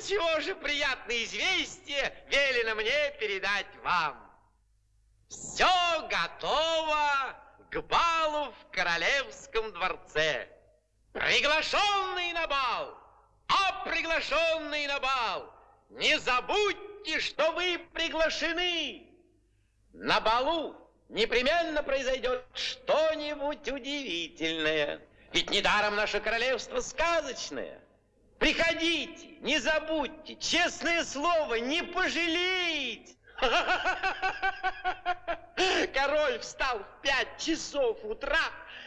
чего же приятное известие велено мне передать вам. Все готово к балу в королевском дворце. Приглашенный на бал, а приглашенный на бал, не забудьте, что вы приглашены. На балу непременно произойдет что-нибудь удивительное. Ведь недаром наше королевство сказочное. Приходите, не забудьте, честное слово, не пожалеете. Король встал в пять часов утра,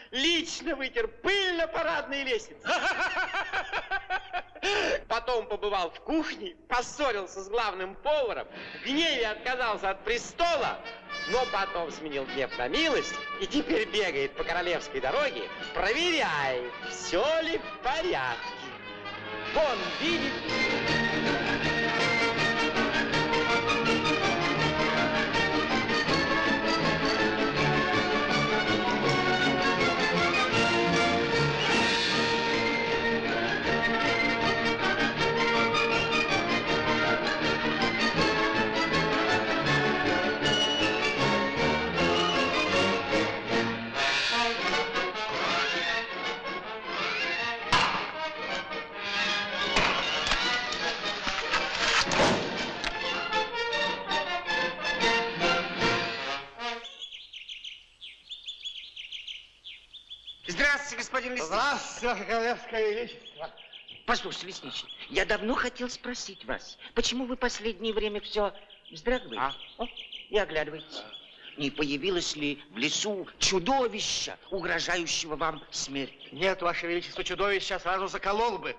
лично вытер пыль на парадной лестнице. Потом побывал в кухне, поссорился с главным поваром, в гневе отказался от престола, но потом сменил гнев на милость и теперь бегает по королевской дороге, проверяет, все ли в порядке. Он видит... господин Лесничий. Здравствуйте, Ваше Королевское Величество. Послушайте, Лесничий, я давно хотел спросить вас, почему вы последнее время все вздрагиваете? А? О, и оглядываетесь. Не появилось ли в лесу чудовища, угрожающего вам смерть? Нет, Ваше Величество, чудовище сразу заколол бы.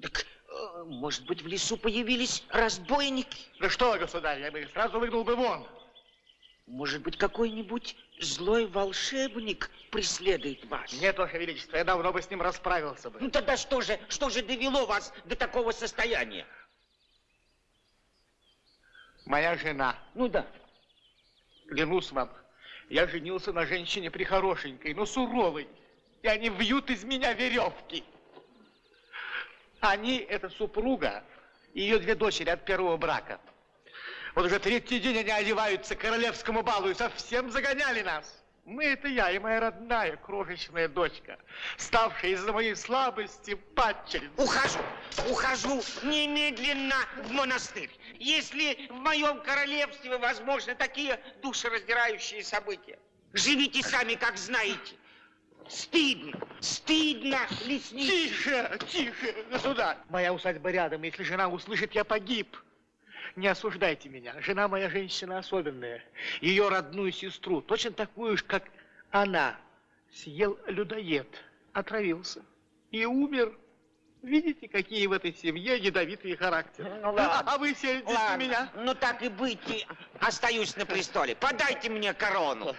Так, э, может быть, в лесу появились разбойники? Да что, государь, я бы их сразу выгнал бы вон. Может быть, какой-нибудь злой волшебник преследует вас? Нет, Ваше Величество, я давно бы с ним расправился бы. Ну тогда что же, что же довело вас до такого состояния? Моя жена, Ну да. клянусь вам, я женился на женщине прихорошенькой, но суровой, и они вьют из меня веревки. Они, это супруга и ее две дочери от первого брака. Вот уже третий день они одеваются к королевскому балу и совсем загоняли нас. Мы это я и моя родная крошечная дочка, ставшая из-за моей слабости падчерицей. Ухожу, ухожу немедленно в монастырь. Если в моем королевстве возможны такие душераздирающие события, живите сами, как знаете. Стыдно, стыдно, лесничий. Тише, тише, государь. Моя усадьба рядом, если жена услышит, я погиб. Не осуждайте меня. Жена моя женщина особенная. Ее родную сестру, точно такую же, как она, съел людоед, отравился и умер. Видите, какие в этой семье ядовитые характеры. Ну, ладно. А вы на Ладно, меня? ну так и быть, остаюсь на престоле. Подайте мне корону.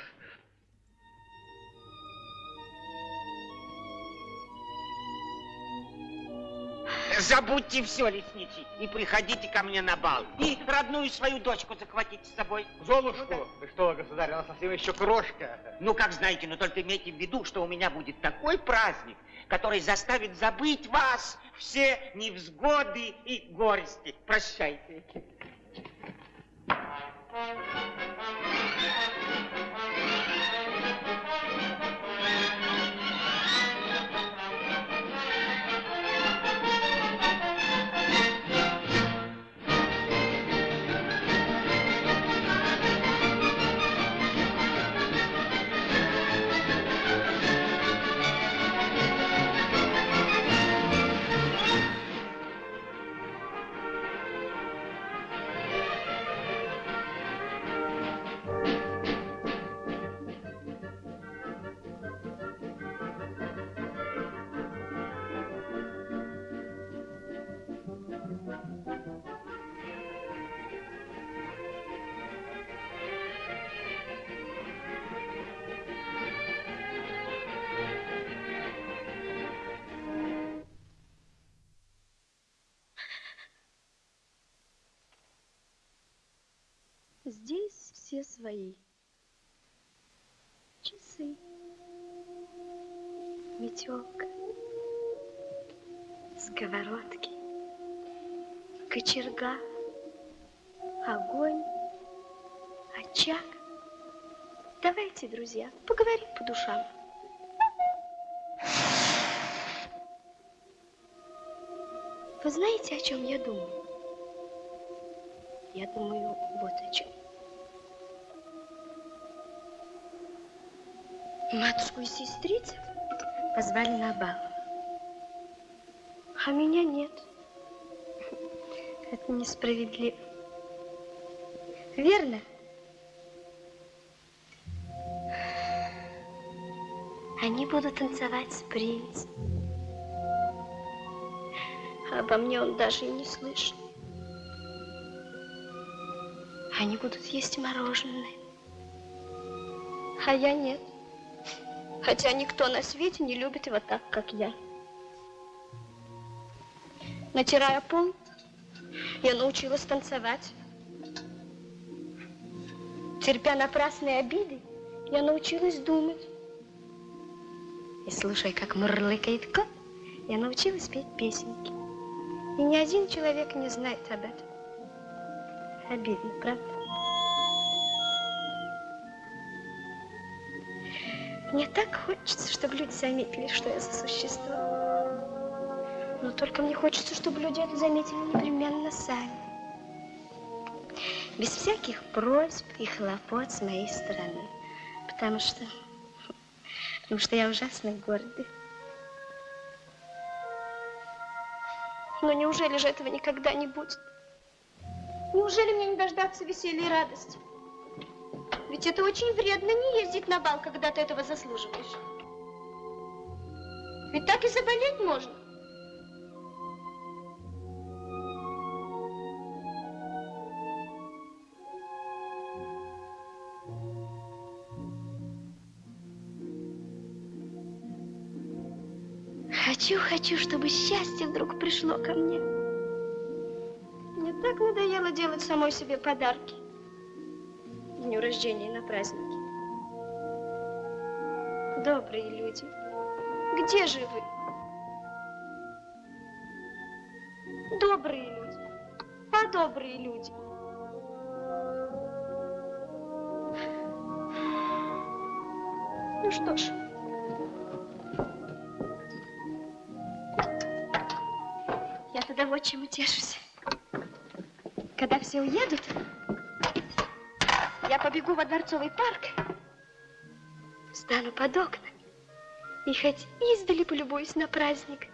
Забудьте все, лесничий, и приходите ко мне на бал. И родную свою дочку захватите с собой. Золушку? Да что, государь, она совсем еще крошка. Ну, как знаете, но только имейте в виду, что у меня будет такой праздник, который заставит забыть вас все невзгоды и горести. Прощайте. Здесь все свои. Часы, метелка, сковородки, кочерга, огонь, очаг. Давайте, друзья, поговорим по душам. Вы знаете, о чем я думаю? Я думаю вот о чем. Матушку и сестрицев позвали на бал. А меня нет. Это несправедливо. Верно? Они будут танцевать с принцем. А обо мне он даже и не слышал. Они будут есть мороженое. А я нет. Хотя никто на свете не любит его так, как я. Натирая пол, я научилась танцевать. Терпя напрасные обиды, я научилась думать. И слушая, как мурлыкает кот, я научилась петь песенки. И ни один человек не знает об этом. Обидно, правда? Мне так хочется, чтобы люди заметили, что я за существо. Но только мне хочется, чтобы люди это заметили непременно сами. Без всяких просьб и хлопот с моей стороны. Потому что... Потому что я ужасно гордый. Но неужели же этого никогда не будет? Неужели мне не дождаться веселья и радости? Ведь это очень вредно не ездить на бал, когда ты этого заслуживаешь. Ведь так и заболеть можно. Хочу, хочу, чтобы счастье вдруг пришло ко мне. Мне так надоело делать самой себе подарки дню рождения на праздники. Добрые люди, где же вы? Добрые люди, а добрые люди. Ну что ж, я тогда вот чем утешусь. Когда все уедут, я побегу во Дворцовый парк, встану под окна и хоть издали полюбуюсь на праздник.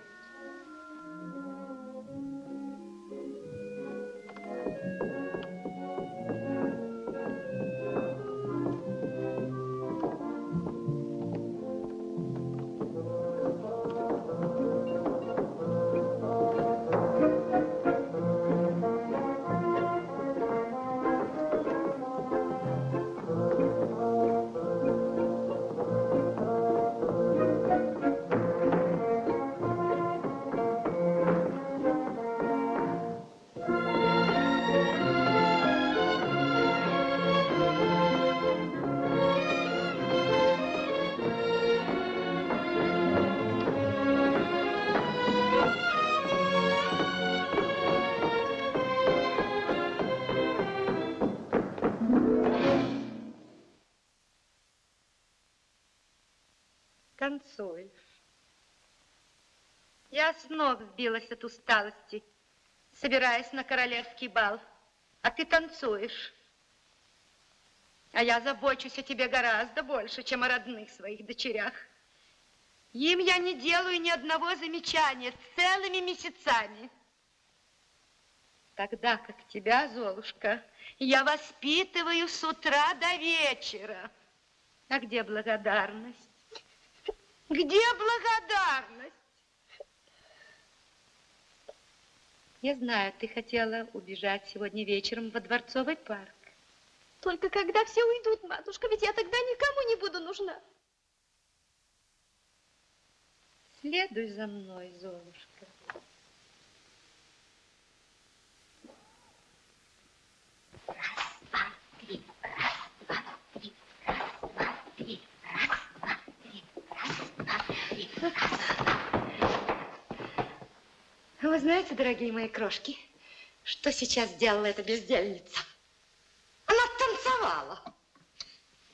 С ног сбилась от усталости, собираясь на королевский бал, а ты танцуешь. А я забочусь о тебе гораздо больше, чем о родных своих дочерях. Им я не делаю ни одного замечания целыми месяцами. Тогда как тебя, Золушка, я воспитываю с утра до вечера. А где благодарность? Где благодарность? Я знаю, ты хотела убежать сегодня вечером во Дворцовый парк. Только когда все уйдут, матушка, ведь я тогда никому не буду нужна. Следуй за мной, Золушка. Вы знаете, дорогие мои крошки, что сейчас сделала эта бездельница? Она танцевала.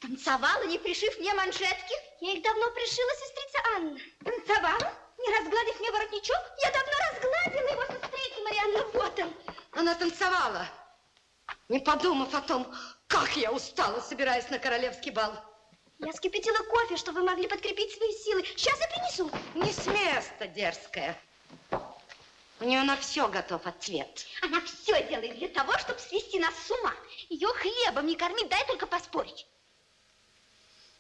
Танцевала, не пришив мне манжетки? Я их давно пришила, сестрица Анна. Танцевала? Не разгладив мне воротничок? Я давно разгладила его, сестрица Марианна, вот он. Она танцевала, не подумав о том, как я устала, собираясь на королевский бал. Я скипятила кофе, чтобы вы могли подкрепить свои силы. Сейчас я принесу. Не с места, дерзкая. У нее на все готов ответ. Она все делает для того, чтобы свести нас с ума. Ее хлебом не кормить, дай только поспорить.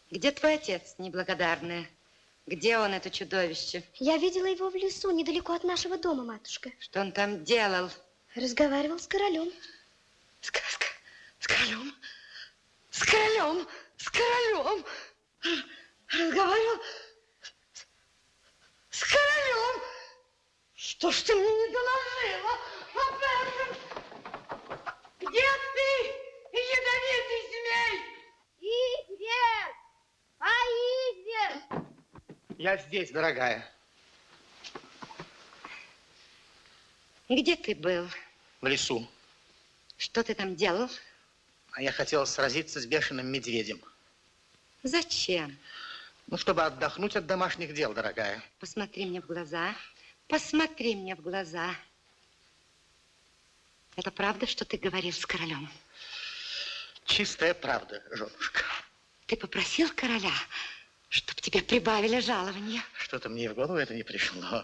Где твой отец, неблагодарная? Где он, это чудовище? Я видела его в лесу, недалеко от нашего дома, матушка. Что он там делал? Разговаривал с королем. С, с, с королем? С королем? С королем? Разговаривал с, с королем? Что ж ты мне не доложила об этом? Где ты, ядовитый змей? Извер! А Извер! Я здесь, дорогая. Где ты был? В лесу. Что ты там делал? А я хотел сразиться с бешеным медведем. Зачем? Ну, чтобы отдохнуть от домашних дел, дорогая. Посмотри мне в глаза. Посмотри мне в глаза. Это правда, что ты говорил с королем? Чистая правда, женушка. Ты попросил короля, чтобы тебе прибавили жалование? Что-то мне в голову это не пришло.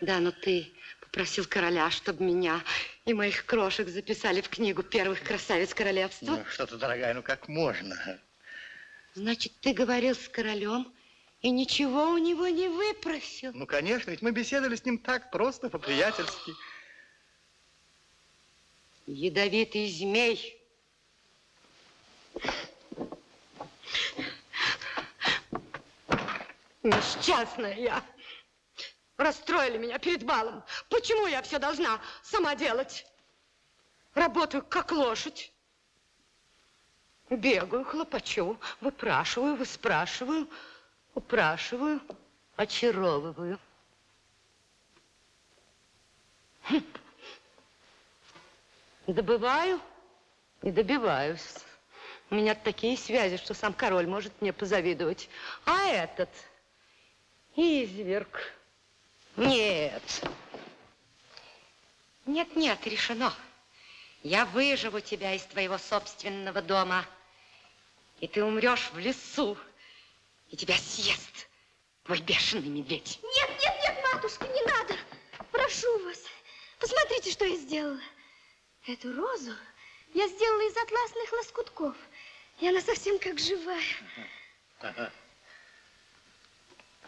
Да, но ты попросил короля, чтобы меня и моих крошек записали в книгу первых красавиц королевства. Ну, что-то, дорогая, ну как можно? Значит, ты говорил с королем и ничего у него не выпросил? Ну, конечно, ведь мы беседовали с ним так просто, по-приятельски. Ядовитый змей. Несчастная я. Расстроили меня перед балом. Почему я все должна сама делать? Работаю как лошадь. Бегаю, хлопочу, выпрашиваю, выспрашиваю, упрашиваю, очаровываю. Хм. Добываю и добиваюсь. У меня такие связи, что сам король может мне позавидовать. А этот изверг. Нет. Нет, нет, решено. Я выживу тебя из твоего собственного дома. И ты умрешь в лесу. И тебя съест твой бешеный медведь. Нет, нет, нет, матушка, не надо. Прошу вас. Посмотрите, что я сделала. Эту розу я сделала из атласных лоскутков. И она совсем как живая.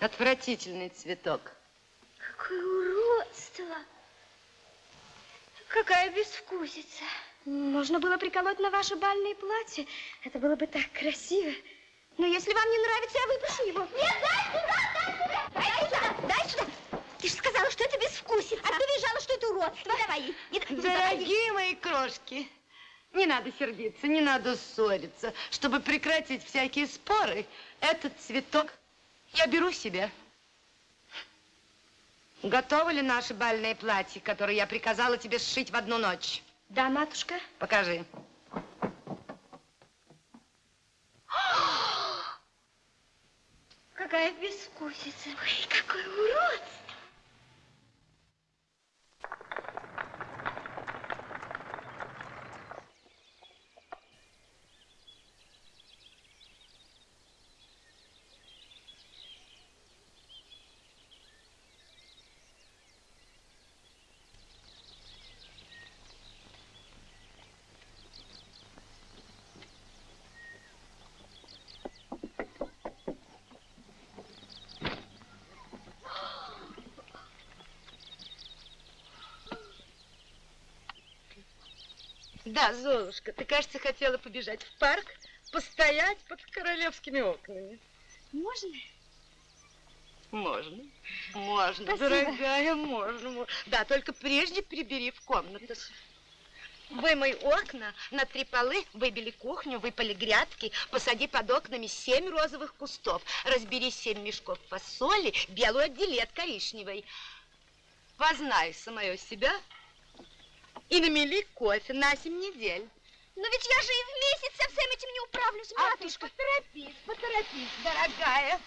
Отвратительный цветок. Какое уродство. Какая безвкусица. Можно было приколоть на ваше бальное платье. Это было бы так красиво. Но если вам не нравится, я выпущу его. Нет, дай сюда, дай сюда. Дай сюда, дай сюда. Ты же сказала, что это безвкусица. А ты визжала, что это уродство. Не давай ей. Не, не давай. Дорогие мои крошки, не надо сердиться, не надо ссориться. Чтобы прекратить всякие споры, этот цветок я беру себе. Готовы ли наши бальные платья, которые я приказала тебе сшить в одну ночь? Да, матушка. Покажи. Какая безвкусица. Ой, какое уродство. Да, Золушка, ты, кажется, хотела побежать в парк, постоять под королевскими окнами. Можно? Можно, можно, Спасибо. дорогая, можно, мо- Да, только прежде прибери в комнату. Вымой окна, на три полы, выбели кухню, выпали грядки, посади под окнами семь розовых кустов, разбери семь мешков фасоли, белую отдели от коричневой. Познай самое себя и намели кофе на 7 недель. Но ведь я же и в месяц со всем этим не управлюсь, А ты матушка. поторопись, поторопись, дорогая.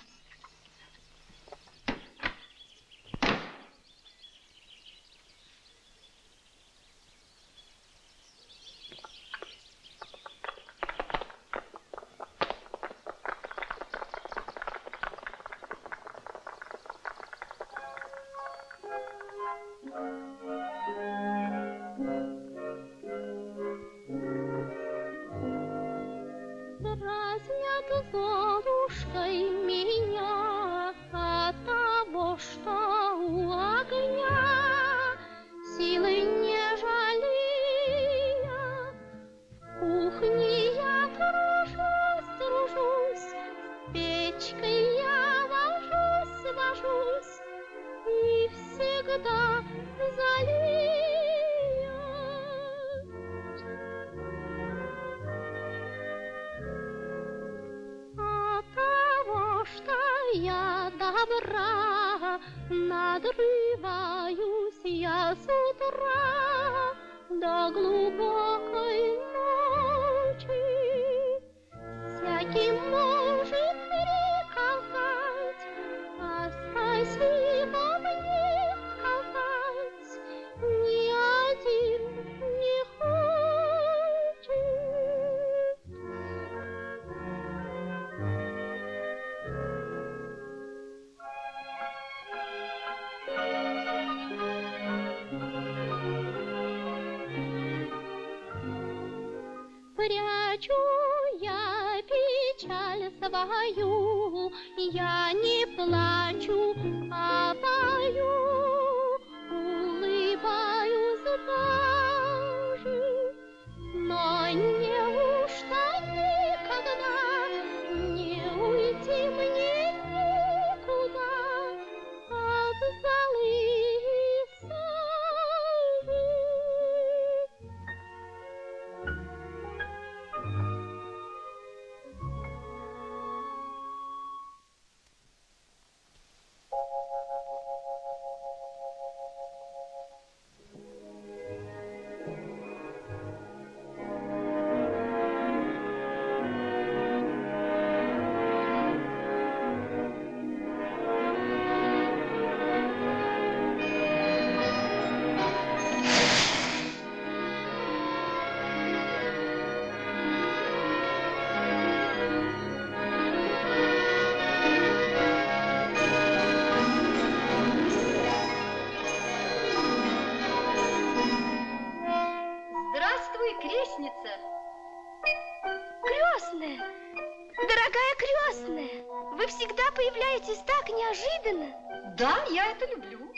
Да, я это люблю.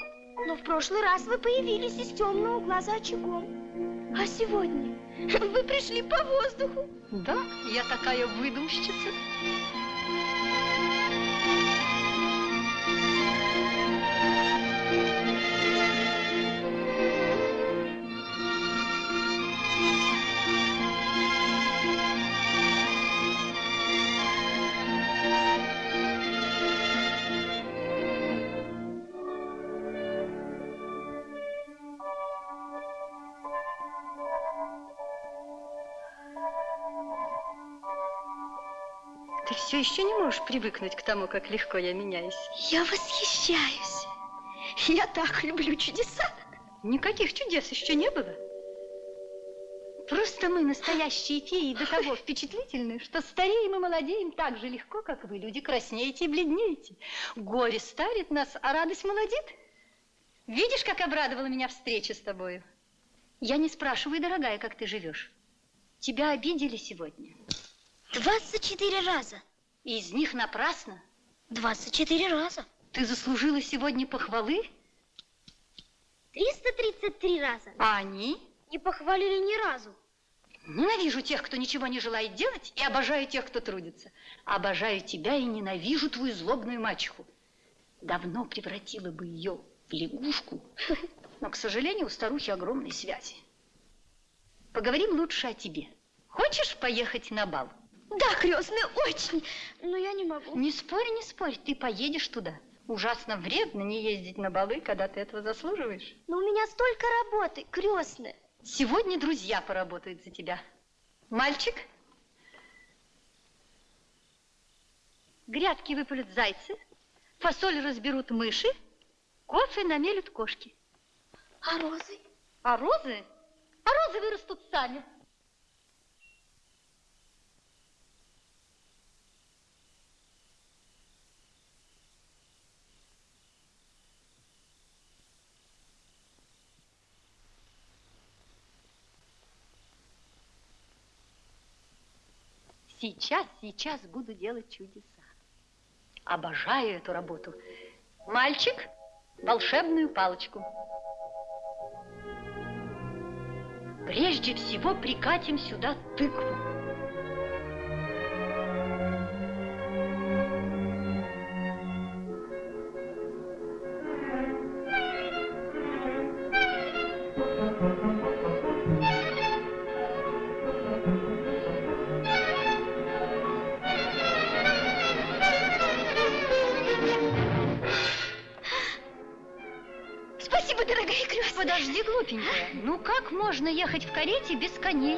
Но в прошлый раз вы появились из темного угла за очагом. А сегодня вы пришли по воздуху. Да, я такая выдумщица. Еще не можешь привыкнуть к тому, как легко я меняюсь. Я восхищаюсь. Я так люблю чудеса. Никаких чудес еще не было. Просто мы, настоящие феи, до того впечатлительны, что стареем и молодеем так же легко, как вы, люди, краснеете и бледнеете. Горе старит нас, а радость молодит. Видишь, как обрадовала меня встреча с тобою? Я не спрашиваю, дорогая, как ты живешь. Тебя обидели сегодня. 24 раза. И из них напрасно. 24 раза. Ты заслужила сегодня похвалы, 333 раза. а они... Не похвалили ни разу. Ненавижу тех, кто ничего не желает делать, и обожаю тех, кто трудится. Обожаю тебя и ненавижу твою злобную мачеху. Давно превратила бы ее в лягушку, но, к сожалению, у старухи огромные связи. Поговорим лучше о тебе. Хочешь поехать на бал? Да, крестная, очень. Но я не могу. Не спорь, не спорь, ты поедешь туда. Ужасно вредно не ездить на балы, когда ты этого заслуживаешь. Но у меня столько работы, крестная. Сегодня друзья поработают за тебя. Мальчик, грядки выпалят зайцы, фасоль разберут мыши, кофе намелют кошки. А розы? А розы? А розы вырастут сами. Сейчас, сейчас буду делать чудеса. Обожаю эту работу. Мальчик, волшебную палочку. Прежде всего прикатим сюда тыкву. Коней?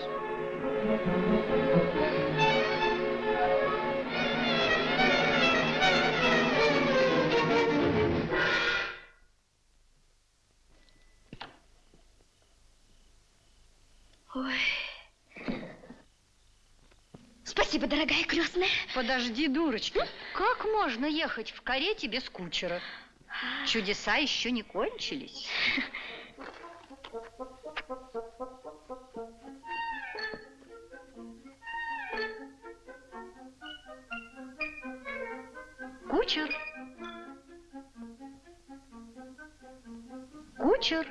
Ой. Спасибо, дорогая крестная. Подожди, дурочка. Как можно ехать в карете без кучера? Чудеса еще не кончились. Кучер.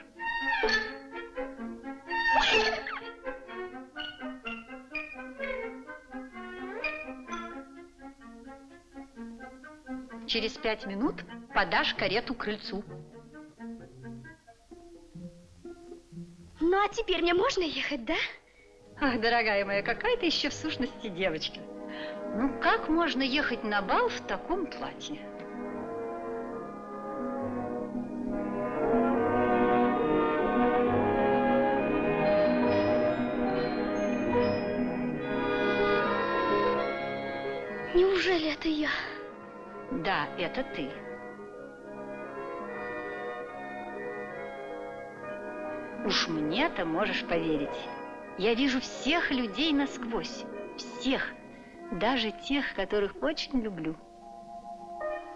Через пять минут подашь карету крыльцу. Ну, а теперь мне можно ехать, да? Ах, дорогая моя, какая ты еще в сущности девочка. Ну, как можно ехать на бал в таком платье? Да, это ты. Уж мне-то можешь поверить. Я вижу всех людей насквозь. Всех. Даже тех, которых очень люблю.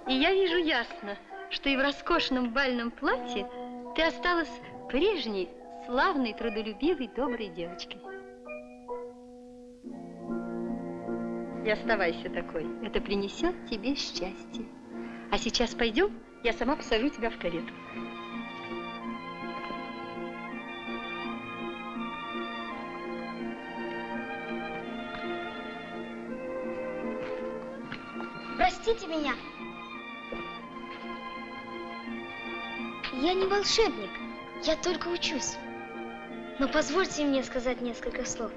И я вижу ясно, что и в роскошном бальном платье ты осталась прежней, славной, трудолюбивой, доброй девочкой. И оставайся такой. Это принесет тебе счастье. А сейчас пойдем, я сама посажу тебя в карету. Простите меня. Я не волшебник, я только учусь. Но позвольте мне сказать несколько слов.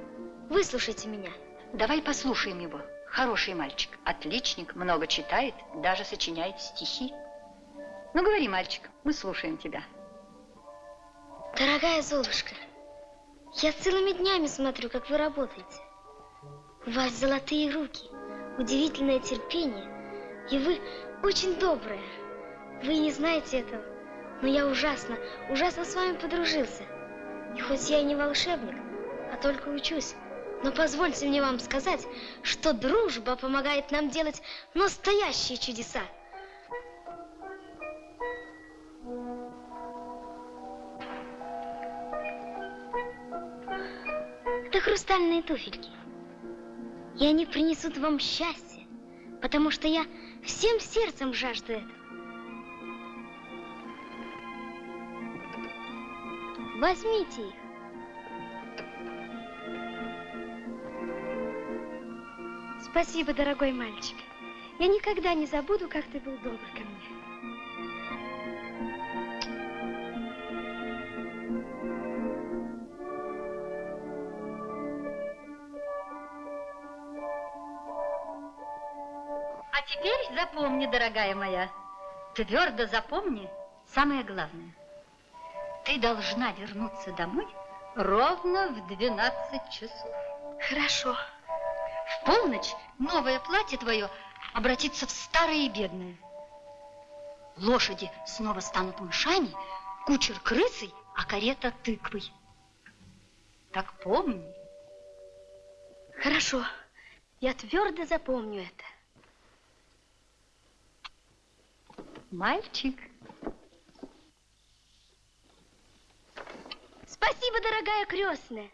Выслушайте меня. Давай послушаем его. Хороший мальчик, отличник, много читает, даже сочиняет стихи. Ну, говори, мальчик, мы слушаем тебя. Дорогая Золушка, я целыми днями смотрю, как вы работаете. У вас золотые руки, удивительное терпение, и вы очень добрая. Вы не знаете этого, но я ужасно, ужасно с вами подружился. И хоть я и не волшебник, а только учусь, но позвольте мне вам сказать, что дружба помогает нам делать настоящие чудеса. Это хрустальные туфельки. И они принесут вам счастье, потому что я всем сердцем жажду этого. Возьмите их. Спасибо, дорогой мальчик. Я никогда не забуду, как ты был добр ко мне. А теперь запомни, дорогая моя, Твердо запомни самое главное. Ты должна вернуться домой ровно в 12 часов. Хорошо. В полночь новое платье твое обратится в старое и бедное. Лошади снова станут мышами, кучер крысой, а карета тыквой. Так помни. Хорошо. Я твердо запомню это. Мальчик. Спасибо, дорогая крестная.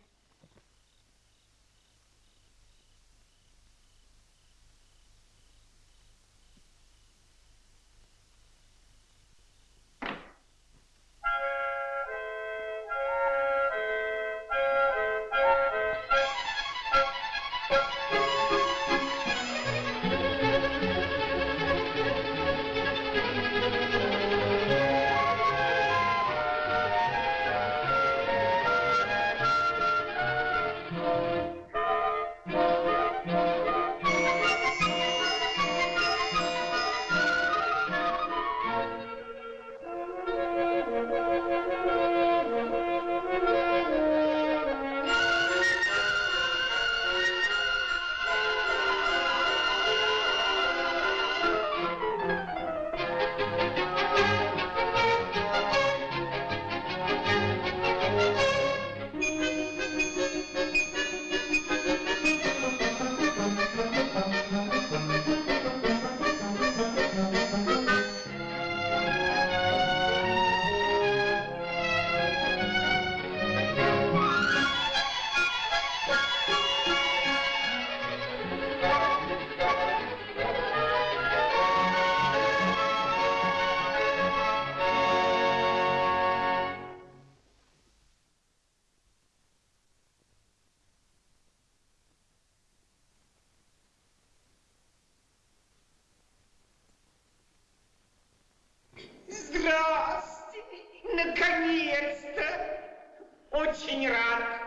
Очень рад.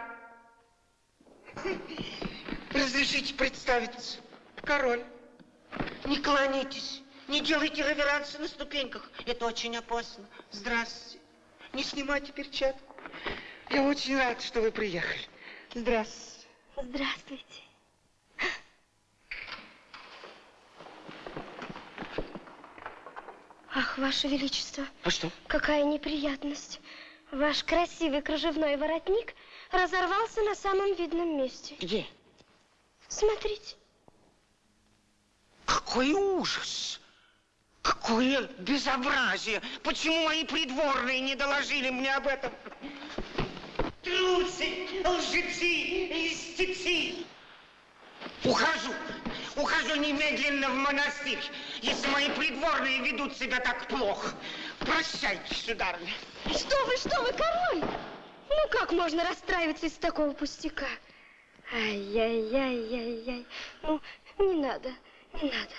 Разрешите представиться. Король. Не кланяйтесь, не делайте реверансы на ступеньках. Это очень опасно. Здравствуйте. Не снимайте перчатку. Я очень рад, что вы приехали. Здравствуйте. Здравствуйте. Ах, Ваше Величество, А что? какая неприятность. Ваш красивый кружевной воротник разорвался на самом видном месте. Где? Смотрите. Какой ужас! Какое безобразие! Почему мои придворные не доложили мне об этом? Трусы, лжецы, льстецы! Ухожу! Ухожу немедленно в монастырь, если мои придворные ведут себя так плохо. Прощайте, сударыня. Что вы, что вы, король? Ну, как можно расстраиваться из такого пустяка? Ай-яй-яй-яй-яй. Ну, не надо, не надо.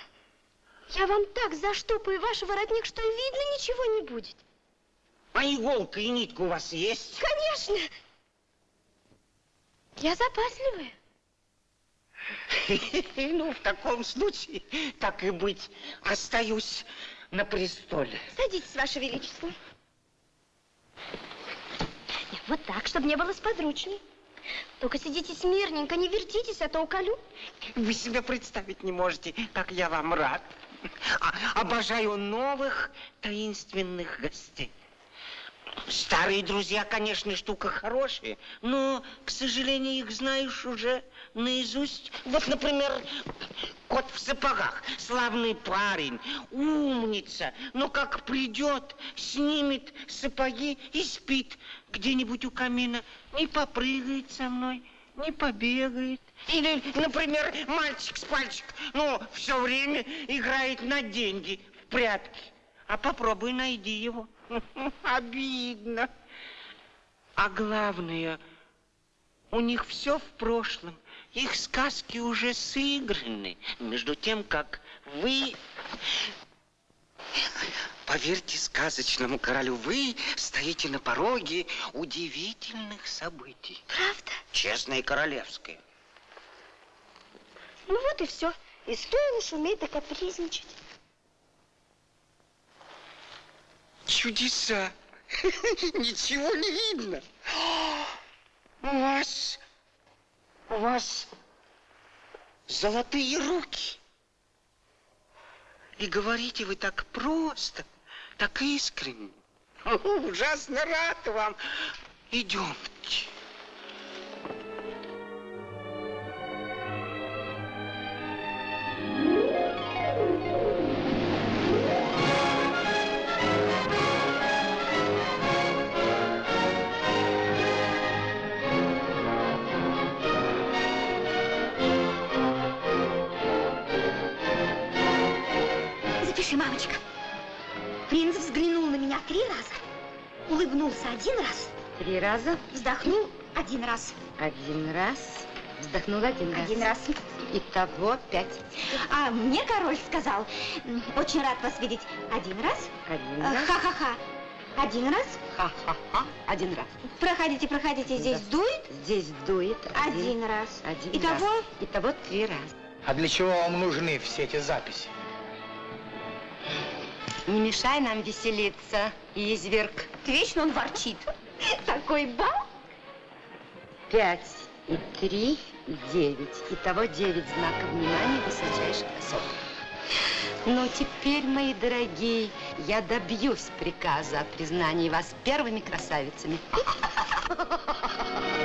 Я вам так заштопаю ваш воротник, что видно ничего не будет. А иголка и нитка у вас есть? Конечно. Я запасливая. Ну, в таком случае, так и быть, остаюсь на престоле. Садитесь, Ваше Величество. Нет, Вот так, чтобы не было сподручней. Только сидите смирненько, не вертитесь, а то уколю. Вы себе представить не можете, как я вам рад. А- обожаю новых таинственных гостей. Старые друзья, конечно, штука хорошая, но, к сожалению, их знаешь уже наизусть. Вот, например, кот в сапогах, славный парень, умница, но как придет, снимет сапоги и спит где-нибудь у камина, не попрыгает со мной, не побегает. Или, например, мальчик с пальчик, ну, все время играет на деньги в прятки. А попробуй найди его. Обидно. А главное, у них все в прошлом. Их сказки уже сыграны. Между тем, как вы... Поверьте сказочному королю, вы стоите на пороге удивительных событий. Правда? Честное и королевское. Ну вот и все. И стоило шуметь да капризничать. Чудеса. Ничего не видно. У вас... У вас золотые руки. И говорите вы так просто, так искренне. Ужасно рад вам. Идемте. Три раза, улыбнулся один раз, Три раза, вздохнул один раз, один раз, вздохнул один раз. один раз. Итого пять. А мне король сказал, «М, очень рад вас видеть один раз, Один э, раз. ха-ха-ха, один раз, Ха-ха-ха. Один раз. проходите, проходите, здесь Да. дует, Здесь дует один раз. Один Итого раз. Итого три раза. А для чего вам нужны все эти записи? Не мешай нам веселиться, изверг. вечно он ворчит. Такой бал. Пять и три и девять. Итого девять знаков внимания высочайших особ. Ну, теперь, мои дорогие, я добьюсь приказа о признании вас первыми красавицами.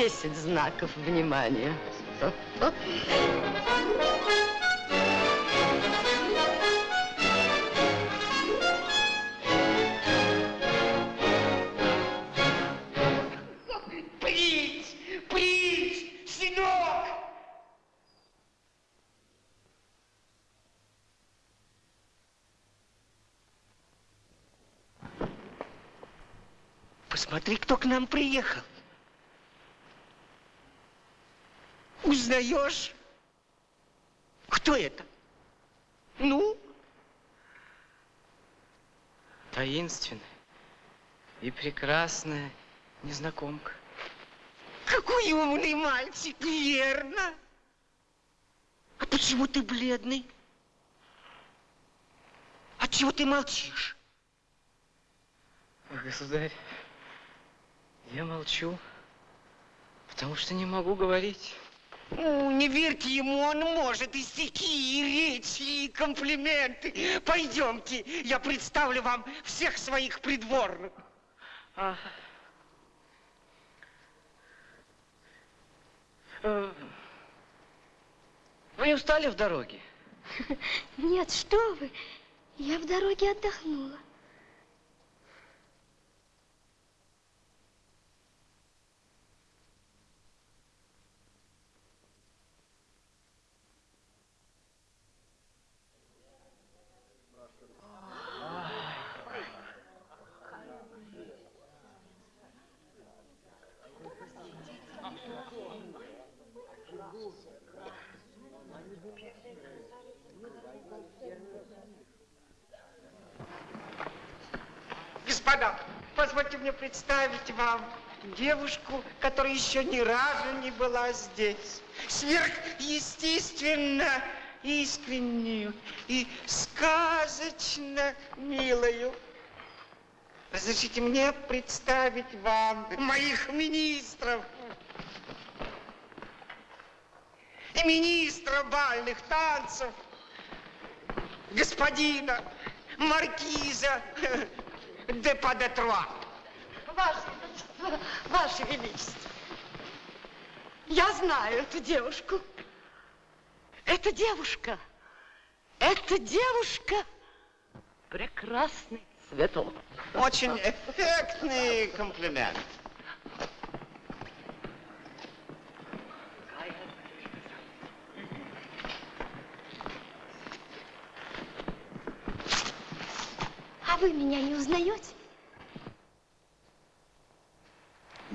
Десять знаков внимания. Принц! Принц! Сынок! Посмотри, кто к нам приехал. Узнаешь? Кто это? Ну? Таинственная и прекрасная незнакомка. Какой умный мальчик, верно? А почему ты бледный? А чего ты молчишь? Государь, я молчу, потому что не могу говорить. Ну, не верьте ему, он может и стихи, и речи, и комплименты. Пойдемте, я представлю вам всех своих придворных. А. Вы не устали в дороге? Нет, что вы, я в дороге отдохнула. Мне представить вам девушку, которая еще ни разу не была здесь. Сверхъестественно искреннюю и сказочно милую. Разрешите мне представить вам моих министров. И министра бальных танцев, господина маркиза де Падетруа. Ваше Величество, Ваше Величество, я знаю эту девушку. Эта девушка, эта девушка прекрасный цветок. Очень эффектный комплимент. А вы меня не узнаете?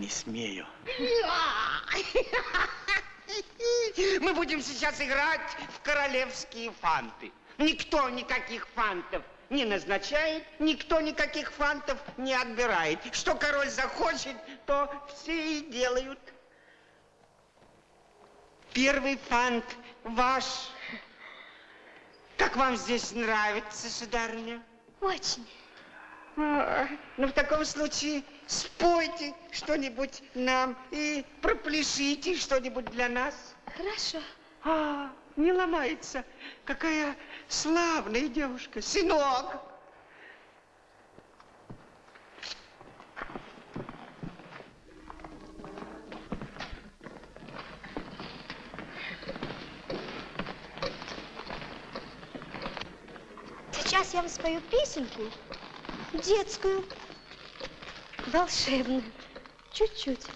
Не смею. Мы будем сейчас играть в королевские фанты. Никто никаких фантов не назначает, никто никаких фантов не отбирает. Что король захочет, то все и делают. Первый фант ваш. Как вам здесь нравится, сударыня? Очень. А, ну, в таком случае спойте что-нибудь нам и пропляшите что-нибудь для нас. Хорошо. А, не ломается. Какая славная девушка. Сынок. Сейчас я вам спою песенку детскую, волшебную, чуть-чуть.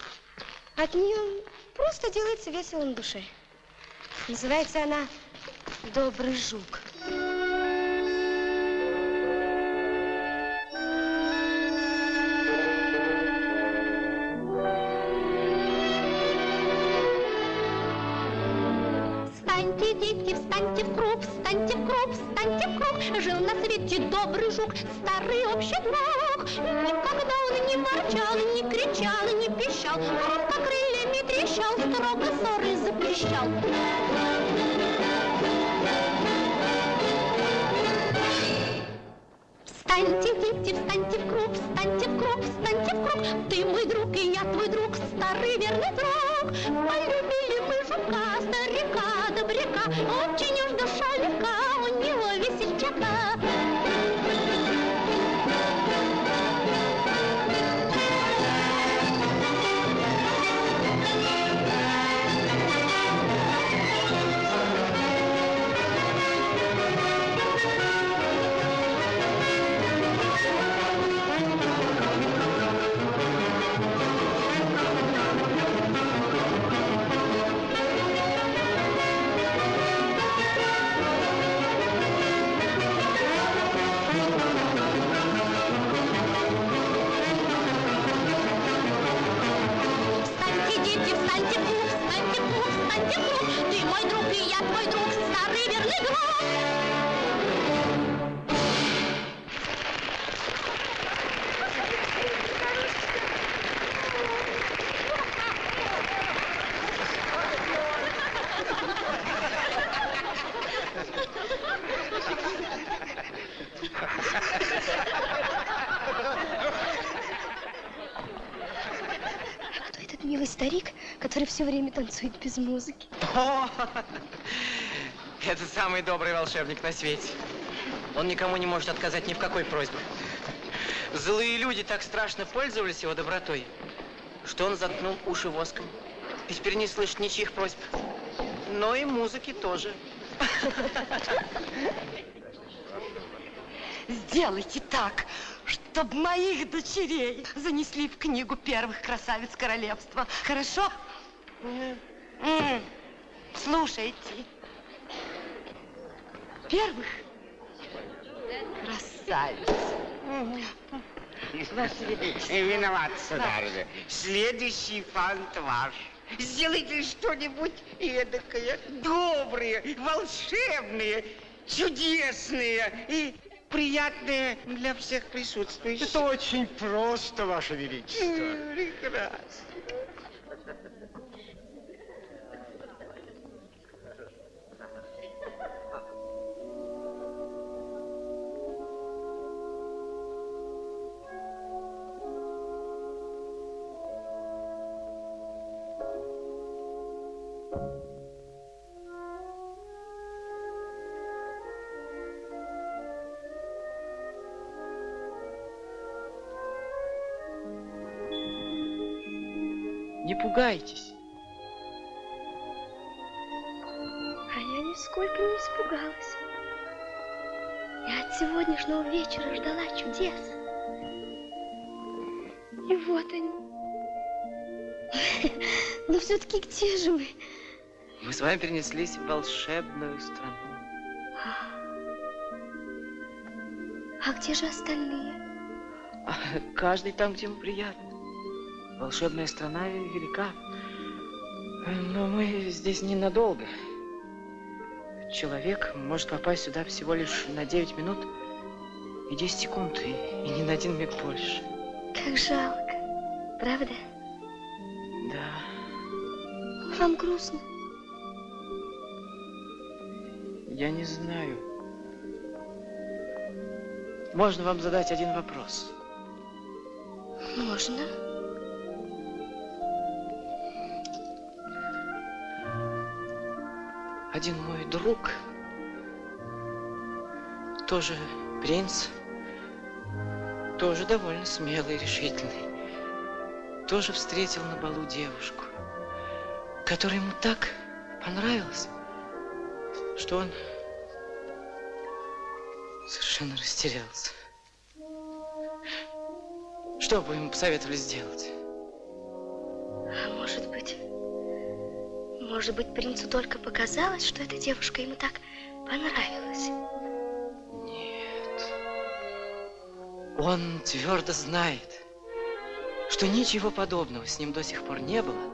От нее просто делается весело на душе. Называется она «Добрый жук». Добрый жук, старый общий друг. Никогда он не ворчал, не кричал, не пищал, Просто крыльями трещал, строго ссоры запрещал. Встаньте, дети, встаньте в круг, встаньте в круг, встаньте в круг. Ты мой друг, и я твой друг, старый верный друг. Полюбили мы жука, старика, добряка. Очень уж все время танцует без музыки? О, это самый добрый волшебник на свете. Он никому не может отказать ни в какой просьбе. Злые люди так страшно пользовались его добротой, что он заткнул уши воском. И теперь не слышит ничьих просьб. Но и музыки тоже. Сделайте так, чтобы моих дочерей занесли в книгу первых красавиц королевства. Хорошо? Слушайте. Первых красавиц. Ваше Величество. Виноват, сударыня. Следующий фант ваш. Сделайте что-нибудь эдакое, доброе, волшебное, чудесное и приятное для всех присутствующих. Это очень просто, Ваше Величество. Прекрасно. Не пугайтесь. А я нисколько не испугалась. Я от сегодняшнего вечера ждала чудес. И вот они. Но все-таки где же мы? Мы с вами перенеслись в волшебную страну. А где же остальные? А Каждый там, где ему приятно. Волшебная страна велика. Но мы здесь ненадолго. Человек может попасть сюда всего лишь на 9 минут И 10 секунд, и, и ни на один миг больше. Как жалко, правда? Да, Вам грустно? Я не знаю. Можно вам задать один вопрос? Можно. Один мой друг, тоже принц, тоже довольно смелый и решительный, тоже встретил на балу девушку, которая ему так понравилась, что он совершенно растерялся. Что бы ему посоветовали сделать? А может быть, может быть, принцу только показалось, что эта девушка ему так понравилась. Нет. Он твердо знает, что ничего подобного с ним до сих пор не было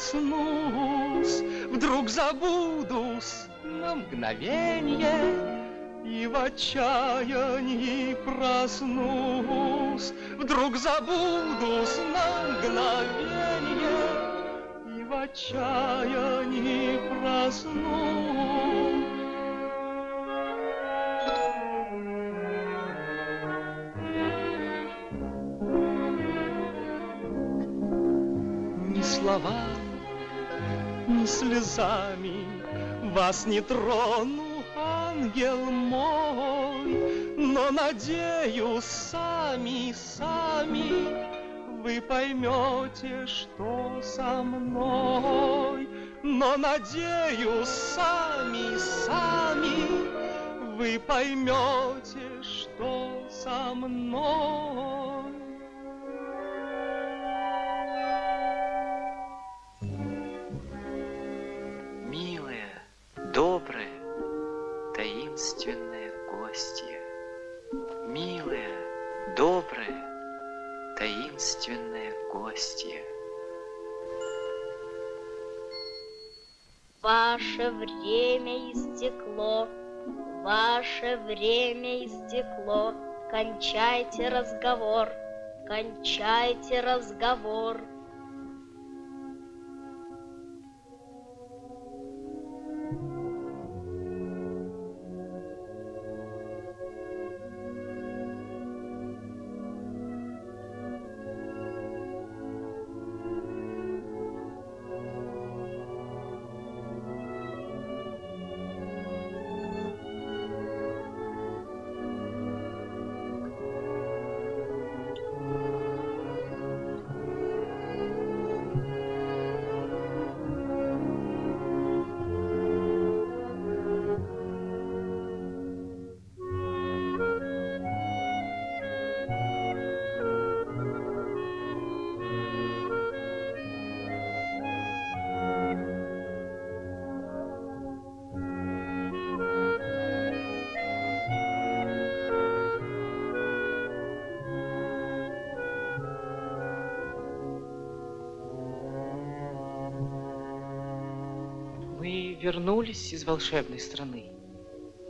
прикоснусь, Вдруг забудусь на мгновенье И в отчаянии проснусь. Вдруг забудусь на мгновенье И в отчаянии проснусь. Ни ни слезами Вас не трону, ангел мой, Но надеюсь, сами, сами Вы поймете, что со мной. Но надеюсь, сами, сами Вы поймете, что со мной. Ваше время истекло, ваше время истекло. Кончайте разговор, кончайте разговор. Вернулись из волшебной страны.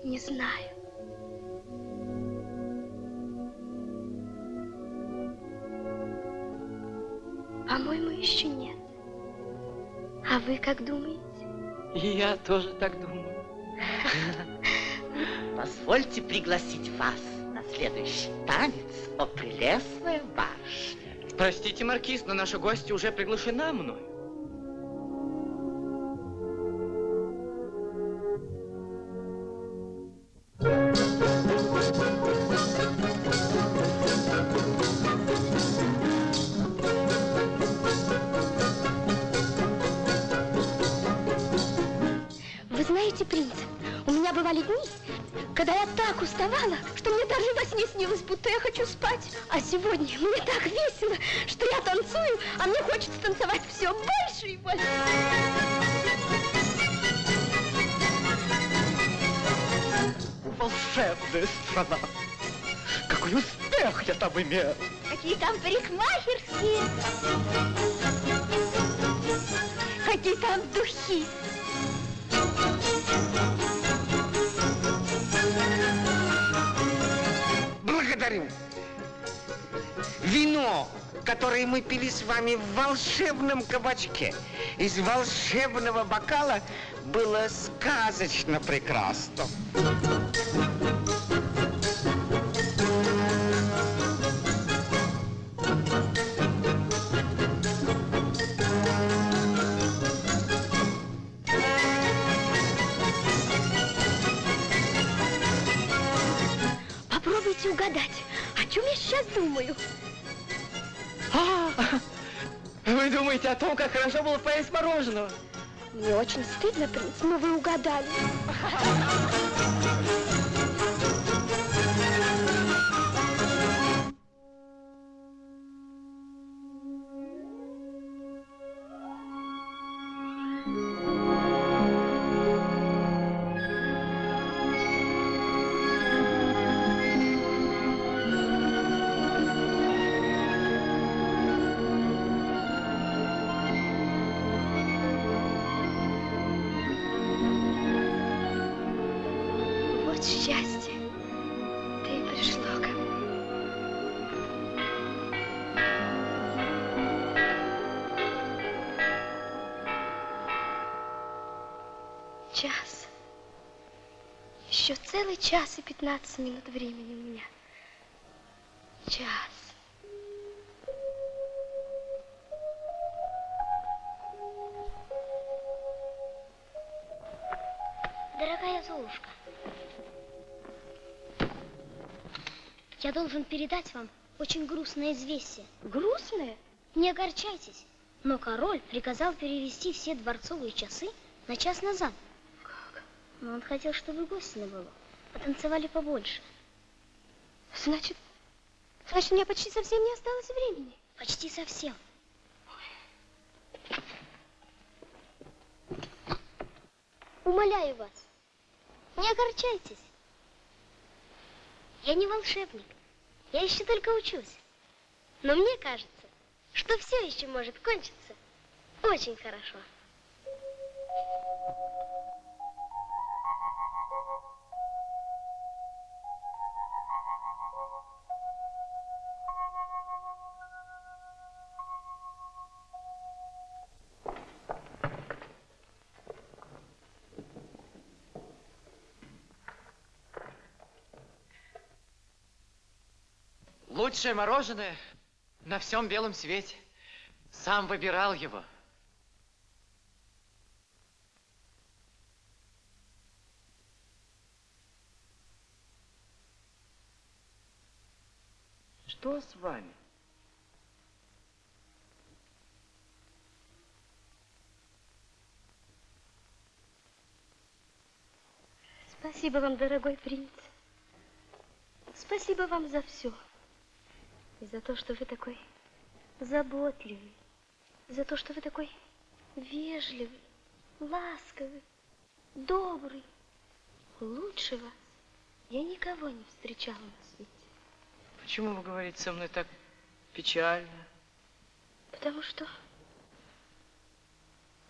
Не знаю. По-моему, еще нет. А вы как думаете? И я тоже так думаю. Позвольте пригласить вас на следующий танец, о прелестная барышня. Простите, Маркиз, но наша гостья уже приглашена мной. Волшебном кабачке, из волшебного бокала, было сказочно прекрасно. Мне очень стыдно, принц, но вы угадали. целый час и 15 минут времени у меня. Час. Дорогая Золушка, я должен передать вам очень грустное известие. Грустное? Не огорчайтесь, но король приказал перевести все дворцовые часы на час назад. Но он хотел, чтобы гости на было, потанцевали побольше. Значит, значит, у меня почти совсем не осталось времени. Почти совсем. Умоляю вас, не огорчайтесь. Я не волшебник, я еще только учусь. Но мне кажется, что все еще может кончиться очень хорошо. Лучшее мороженое на всем белом свете. Сам выбирал его. Что с вами? Спасибо вам, дорогой принц. Спасибо вам за все. И за то, что вы такой заботливый. За то, что вы такой вежливый, ласковый, добрый. Лучше вас я никого не встречала на свете. Почему вы говорите со мной так печально? Потому что...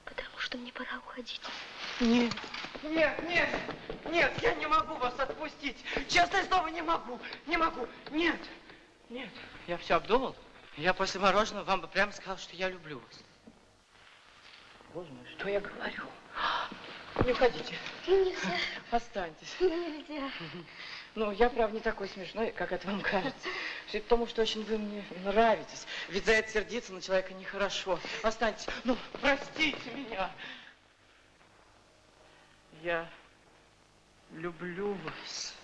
Потому что мне пора уходить. Нет, нет, нет, нет, я не могу вас отпустить. Честное слово, не могу, не могу. Нет, нет. Я все обдумал. Я после мороженого вам бы прямо сказал, что я люблю вас. Боже мой, что я говорю? Не уходите. Нельзя. Останьтесь. Нельзя. Ну, я, правда, не такой смешной, как это вам кажется. Все потому, что очень вы мне нравитесь. Ведь за это сердиться на человека нехорошо. Останьтесь. Ну, простите меня. Я люблю вас.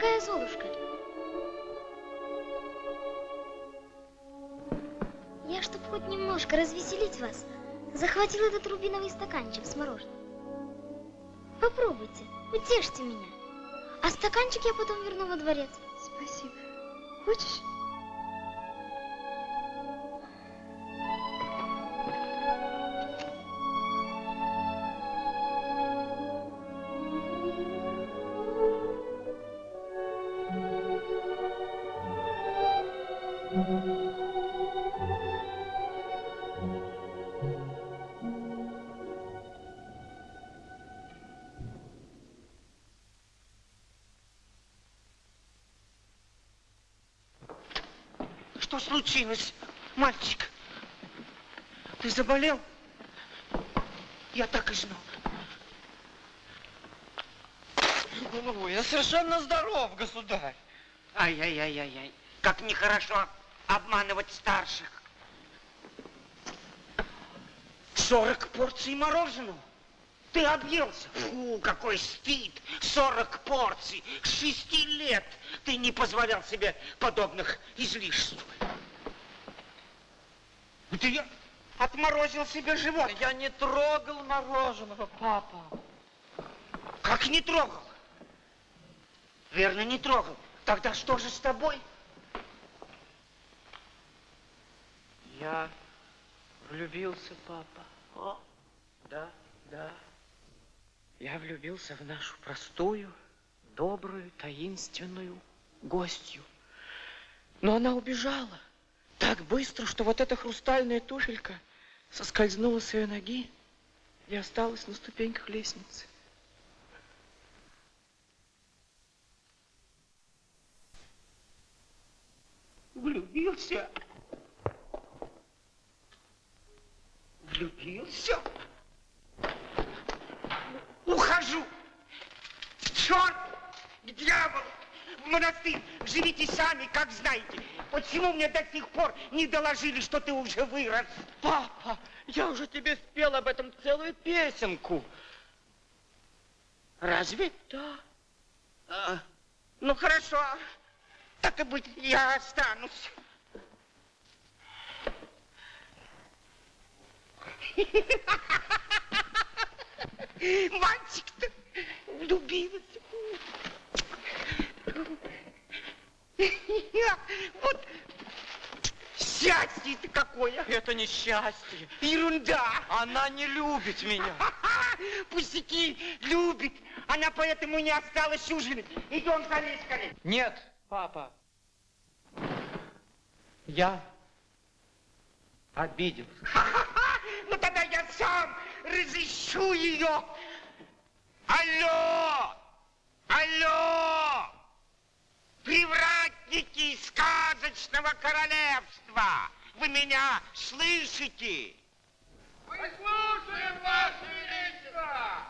Дорогая Золушка, я, чтобы хоть немножко развеселить вас, захватил этот рубиновый стаканчик с мороженым. Попробуйте, утешьте меня. А стаканчик я потом верну во дворец. Что случилось, мальчик? Ты заболел? Я так и знал. Ну, я совершенно здоров, государь. Ай-яй-яй-яй-яй. Как нехорошо обманывать старших. Сорок порций мороженого. Ты объелся. Фу, какой стыд. Сорок порций. Шести лет ты не позволял себе подобных излишеств. Ты отморозил себе живот. Я не трогал мороженого, папа. Как не трогал? Верно, не трогал. Тогда что же с тобой? Я влюбился, папа. О, да, да. Я влюбился в нашу простую, добрую, таинственную гостью. Но она убежала так быстро, что вот эта хрустальная туфелька соскользнула с ее ноги и осталась на ступеньках лестницы. Влюбился. Влюбился. Ухожу. Черт, к дьяволу, в монастырь. Живите сами, как знаете. Почему мне до сих пор не доложили, что ты уже вырос? Папа, я уже тебе спел об этом целую песенку. Разве? Да. А, ну, хорошо. Так и быть, я останусь. Мальчик-то влюбился. Вот счастье-то какое. Это не счастье. Ерунда. Она не любит меня. Пустяки, любит. Она поэтому не осталась ужинать. Идем скорее, скорее. Нет, папа. Я обиделся. Ну тогда я сам разыщу ее. Алло! Алло! Привратники сказочного королевства! Вы меня слышите? Мы слушаем, Ваше Величество!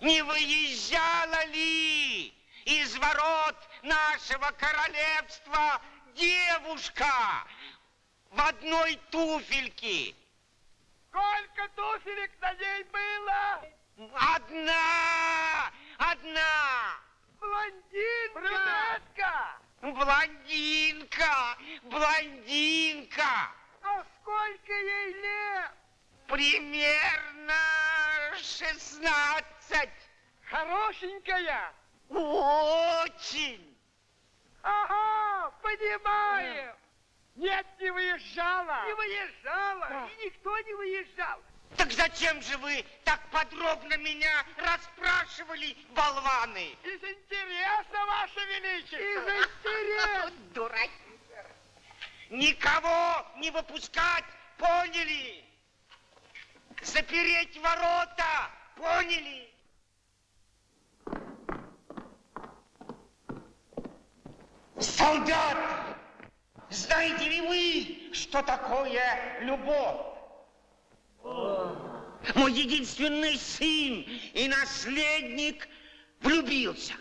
Не выезжала ли из ворот нашего королевства девушка в одной туфельке? Сколько туфелек на ней было? Одна! Одна! Блондинка! Брюнетка! Блондинка! Блондинка! А сколько ей лет? Примерно шестнадцать. Хорошенькая? Очень. Ага, понимаем. Нет, не выезжала. Не выезжала. И никто не выезжал. Так зачем же вы так подробно меня расспрашивали, болваны? Из интереса, Ваше Величество. Из интереса. Дураки. Никого не выпускать, поняли? Запереть ворота, поняли? Солдат, знаете ли вы, что такое любовь? Мой единственный сын и наследник влюбился.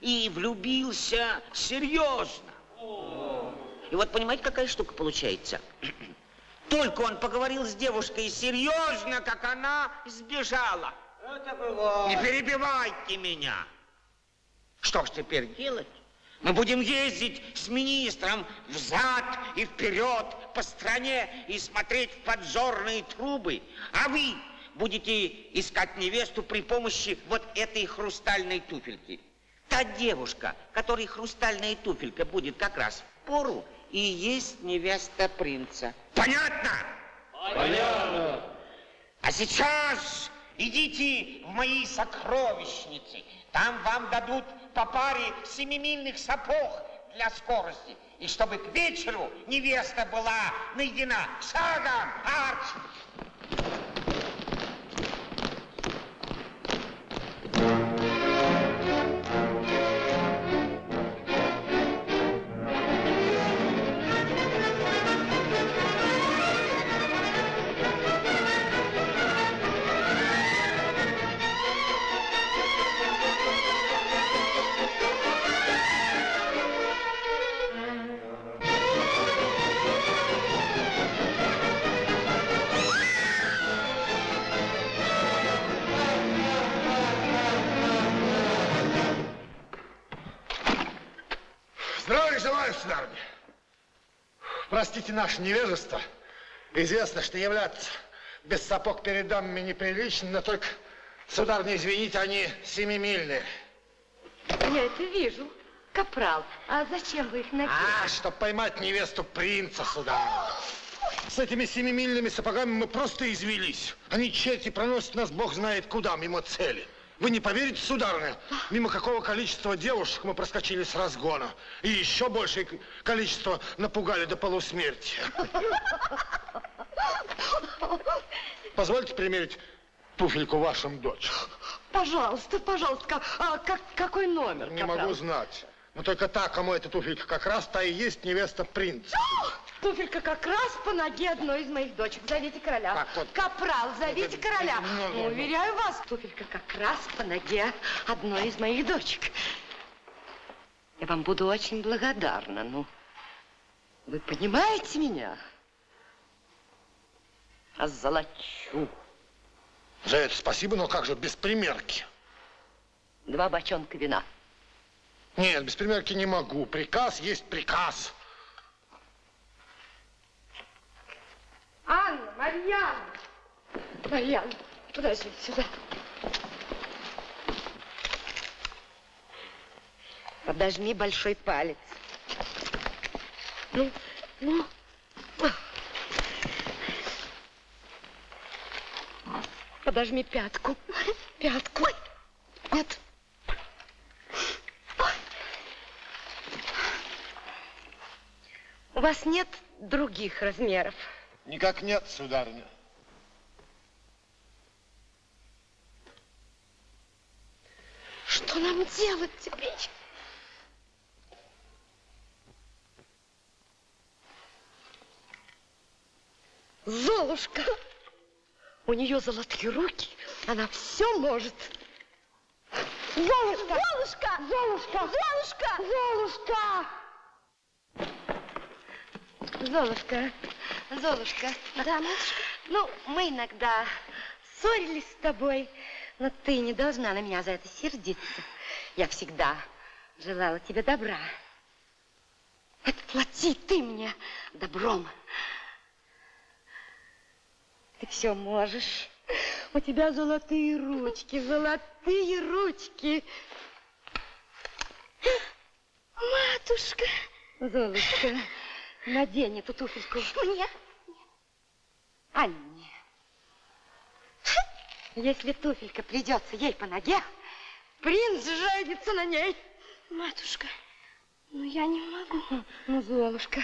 И влюбился серьезно. И вот понимаете, какая штука получается? Только он поговорил с девушкой серьезно, как она сбежала. Это было. Не перебивайте меня. Что ж теперь делать? Мы будем ездить с министром взад и вперед по стране и смотреть в поджорные трубы. А вы будете искать невесту при помощи вот этой хрустальной туфельки. Та девушка, которой хрустальная туфелька будет как раз в пору, и есть невеста принца. Понятно? Понятно. А сейчас идите в мои сокровищницы. Там вам дадут по паре семимильных сапог для скорости. И чтобы к вечеру невеста была найдена. Шагом, арч! Простите наше невежество. Известно, что являться без сапог перед дамами неприлично, но только, сударыня, извините, они семимильные. Я это вижу. Капрал, а зачем вы их надели? А, чтобы поймать невесту принца, сударыня. С этими семимильными сапогами мы просто извелись. Они черти проносят нас бог знает куда, мимо цели. Вы не поверите, сударыня, мимо какого количества девушек мы проскочили с разгона. И еще большее количество напугали до полусмерти. Позвольте примерить туфельку вашим дочерям. Пожалуйста, пожалуйста, а как, какой номер, Не Капрал? могу знать. Но только та, кому эта туфелька как раз, та и есть невеста принца. Туфелька как раз по ноге одной из моих дочек. Зовите короля. Как вот? Капрал, зовите короля. ну, ну, ну. Уверяю вас, туфелька как раз по ноге одной из моих дочек. Я вам буду очень благодарна. Ну, вы понимаете меня? Озолочу. За это спасибо, но как же без примерки? Два бочонка вина. Нет, без примерки не могу. Приказ есть приказ. Анна, Марьяна. Марьяна, подожди сюда. Подожми большой палец. Ну, ну. Подожми пятку. Пятку. Нет. У вас нет других размеров? Никак нет, сударыня. Что нам делать теперь? Золушка! У нее золотые руки, она все может. Золушка! Золушка! Золушка! Золушка! Золушка! Золушка, Золушка. Да, матушка? Ну, мы иногда ссорились с тобой, но ты не должна на меня за это сердиться. Я всегда желала тебе добра. Отплати ты мне добром. Ты все можешь. У тебя золотые ручки, золотые ручки. Матушка. Золушка, надень эту туфельку. Мне? Анне. Если туфелька придется ей по ноге, принц женится на ней. Матушка, ну я не могу. Ну, Золушка,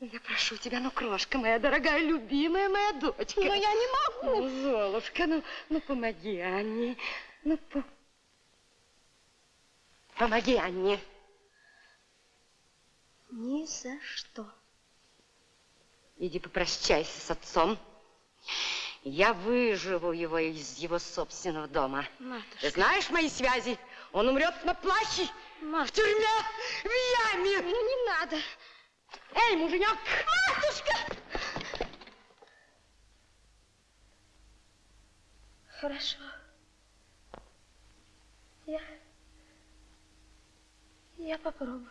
я прошу тебя, ну, крошка моя дорогая, любимая моя дочка. Но я не могу. Ну, Золушка, ну, ну помоги Анне. Ну, по... помоги Анне. Ни за что. Иди попрощайся с отцом. Я выживу его из его собственного дома. Матушка. Ты знаешь мои связи? Он умрет на плащи, в тюрьме, в яме. Ну, не надо. Эй, муженек! Матушка! Хорошо. Я... Я попробую.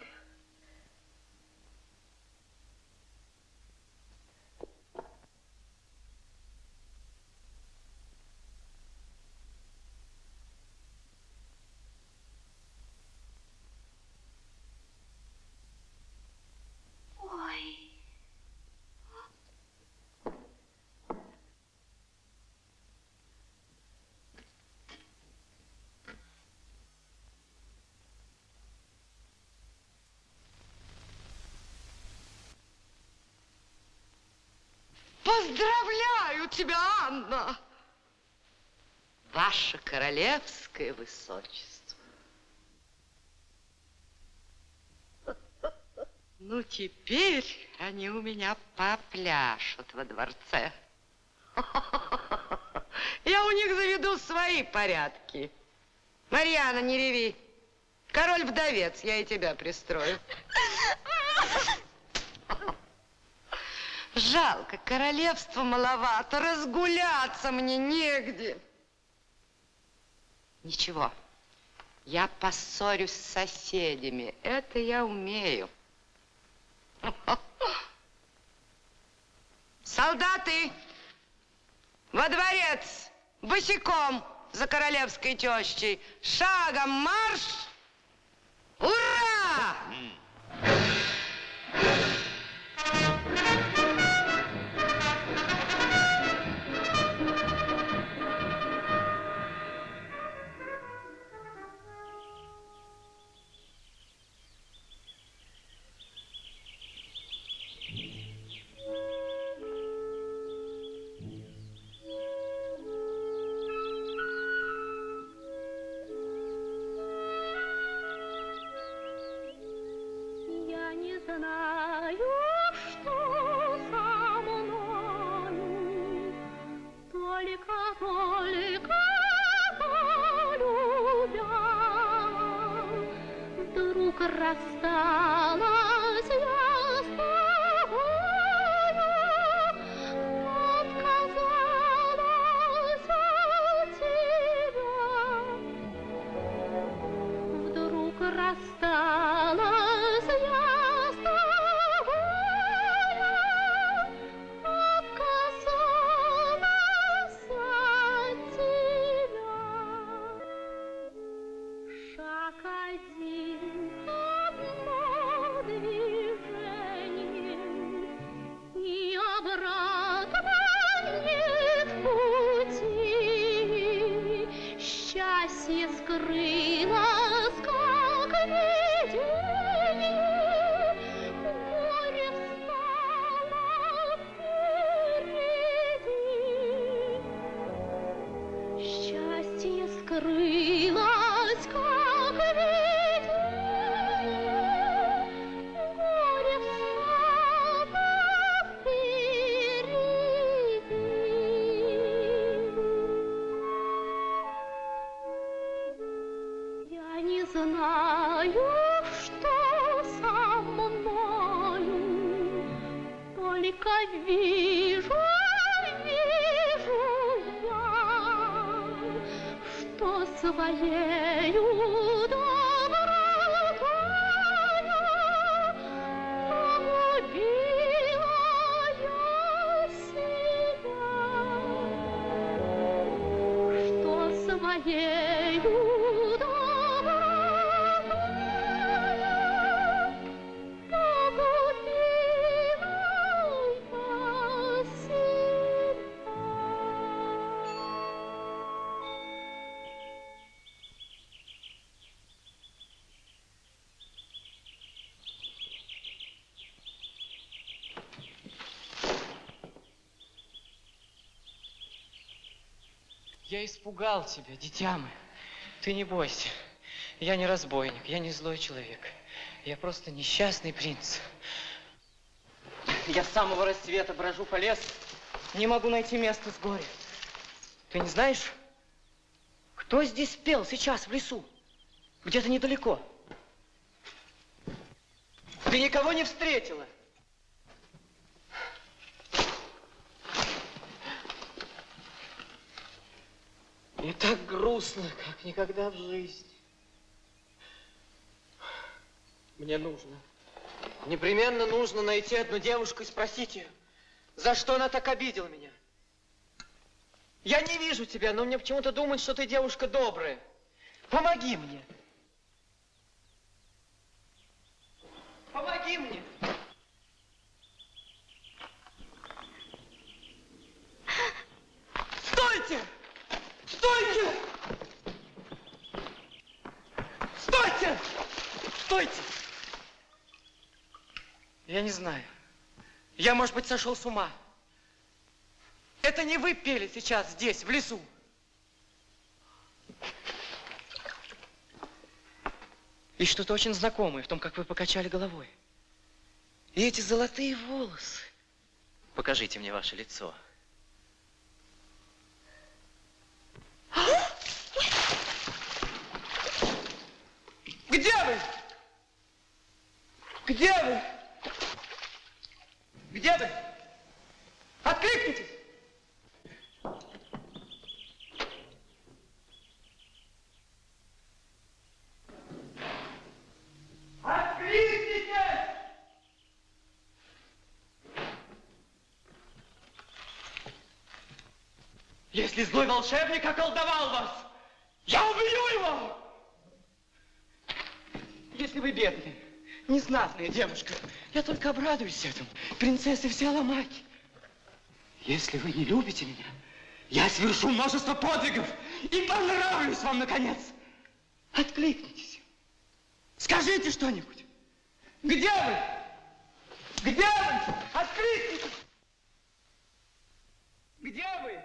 Ой. Поздравляю тебя, Анна! Ваше королевское высочество. Ну, теперь они у меня попляшут во дворце. Я у них заведу свои порядки. Марьяна, не реви. Король-вдовец, я и тебя пристрою. Жалко, королевства маловато, разгуляться мне негде. Ничего, я поссорюсь с соседями, это я умею. Солдаты, во дворец, босиком за королевской тещей, шагом марш! Ура! Я испугал тебя, дитя мое. Ты не бойся. Я не разбойник, я не злой человек. Я просто несчастный принц. Я с самого рассвета брожу по лесу, не могу найти место с горя. Ты не знаешь, кто здесь пел сейчас в лесу? Где-то недалеко. Ты никого не встретила? И так грустно, как никогда в жизни. Мне нужно, непременно нужно найти одну девушку и спросить ее, за что она так обидела меня. Я не вижу тебя, но мне почему-то думают, что ты девушка добрая. Помоги мне. Помоги мне. Стойте! Стойте! Стойте! Стойте! Я не знаю. Я, может быть, сошел с ума. Это не вы пели сейчас здесь, в лесу. И что-то очень знакомое в том, как вы покачали головой. И эти золотые волосы. Покажите мне ваше лицо. Где вы? Где вы? Где вы? Откликнитесь! Откликнитесь! Если злой волшебник околдовал вас, я убью его! Если вы бедная, незнатная девушка, я только обрадуюсь этому. Принцессы все ломать. Если вы не любите меня, я совершу множество подвигов и понравлюсь вам, наконец. Откликнитесь. Скажите что-нибудь. Где вы? Где вы? Откликнитесь. Где вы?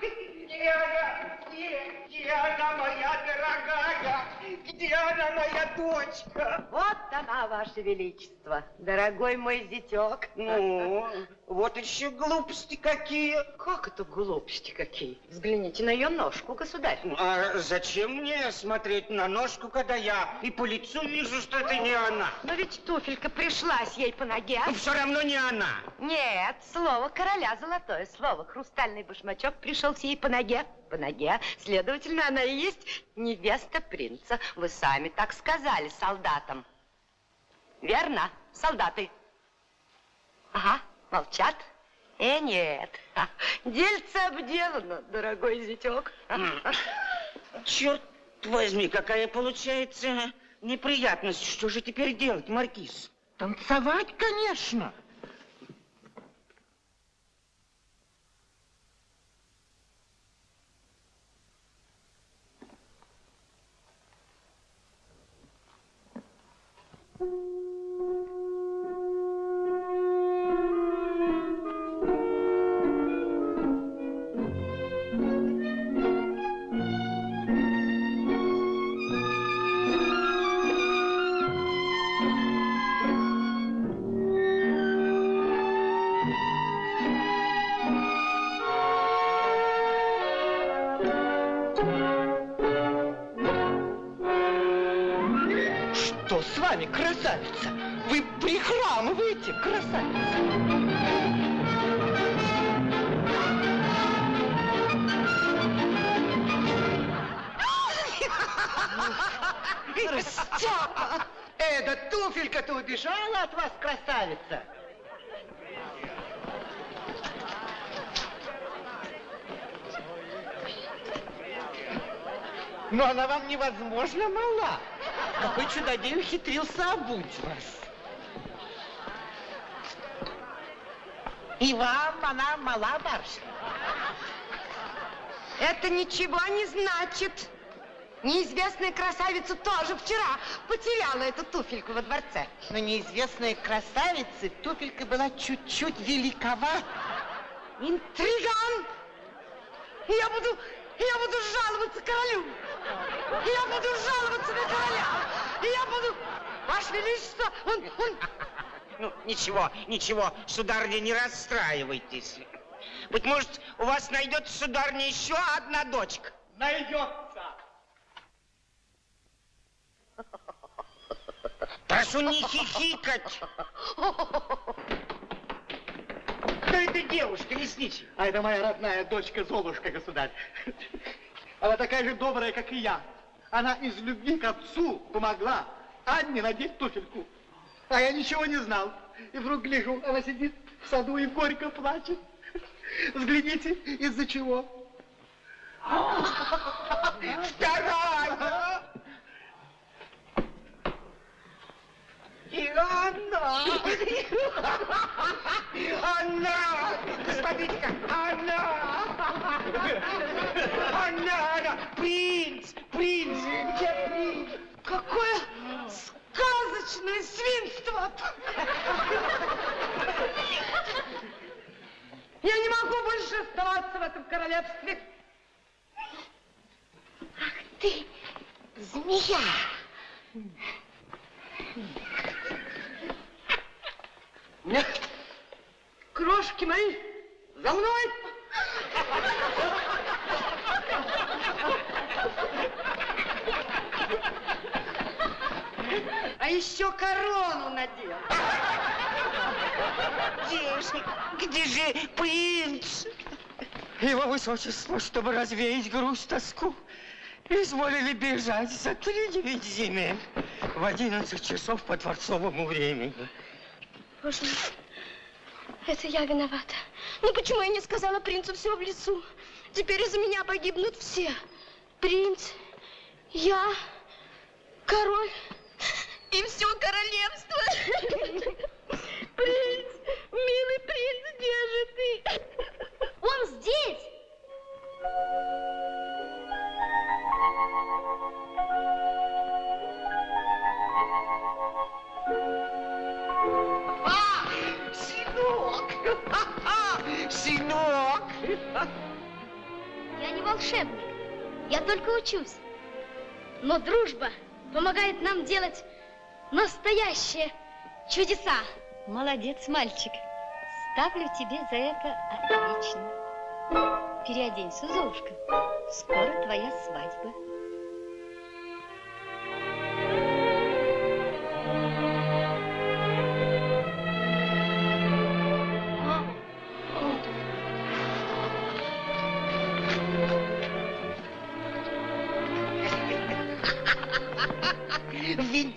Где она? Где? Где она, моя дорогая? Где она, моя дочка? Вот она, Ваше Величество, дорогой мой зятек. Ну, вот еще глупости какие. Как это глупости какие? Взгляните на ее ножку, государь. А зачем мне смотреть на ножку, когда я и по лицу вижу, что это не она? Но ведь туфелька пришлась ей по ноге. Ну, все равно не она. Нет, слово короля золотое слово. Хрустальный башмачок пришелся ей по ноге. По ноге. Следовательно, она и есть невеста принца. Вы сами так сказали солдатам. Верно, солдаты? Ага, молчат. Э, нет. Ха, Дельце обделано, дорогой зятек. Черт возьми, какая получается неприятность. Что же теперь делать, Маркиз? Танцевать, конечно. Что красавица? Вы прихрамываете, красавица. Степа! Эда, туфелька-то убежала от вас, красавица? Но она вам невозможно мала. Какой чудодей ухитрился обуть вас. И вам она мала, барышня. Это ничего не значит. Неизвестная красавица тоже вчера потеряла эту туфельку во дворце. Но неизвестной красавице туфелька была чуть-чуть великовата. интриган. И я буду, я буду жаловаться королю. Я буду жаловаться на короля. И я буду... Ваше Величество, он, он... Ну, ничего, ничего, сударыня, не расстраивайтесь. Быть может, у вас найдется, сударыня, еще одна дочка. Найдется. Прошу не хихикать. Кто это девушка, лесничий? А это моя родная дочка Золушка, государь. Она такая же добрая, как и я. Она из любви к отцу помогла Анне надеть туфельку. А я ничего не знал. И вдруг гляжу, она сидит в саду и горько плачет. Взгляните, из-за чего. Вторая! И она! Она! Смотрите-ка, она! Она, она! Принц! Принц! Где принц? Какое сказочное свинство! Я не могу больше оставаться в этом королевстве. Ах ты, змея! Нет. Крошки мои, за мной! А еще корону надел. Где же, где же принц? Его высочество, чтобы развеять грусть, тоску, изволили бежать за три девять земель в одиннадцать часов по дворцовому времени. Боже мой, это я виновата. Ну почему я не сказала принцу все в лесу? Теперь из-за меня погибнут все. Принц, я, король и все королевство. Принц, милый принц, где же ты? Он здесь! А, сынок! Сынок! Я не волшебник, я только учусь. Но дружба помогает нам делать настоящие чудеса. Молодец, мальчик. Ставлю тебе за это отлично. Переоденься, Золушка. Скоро твоя свадьба.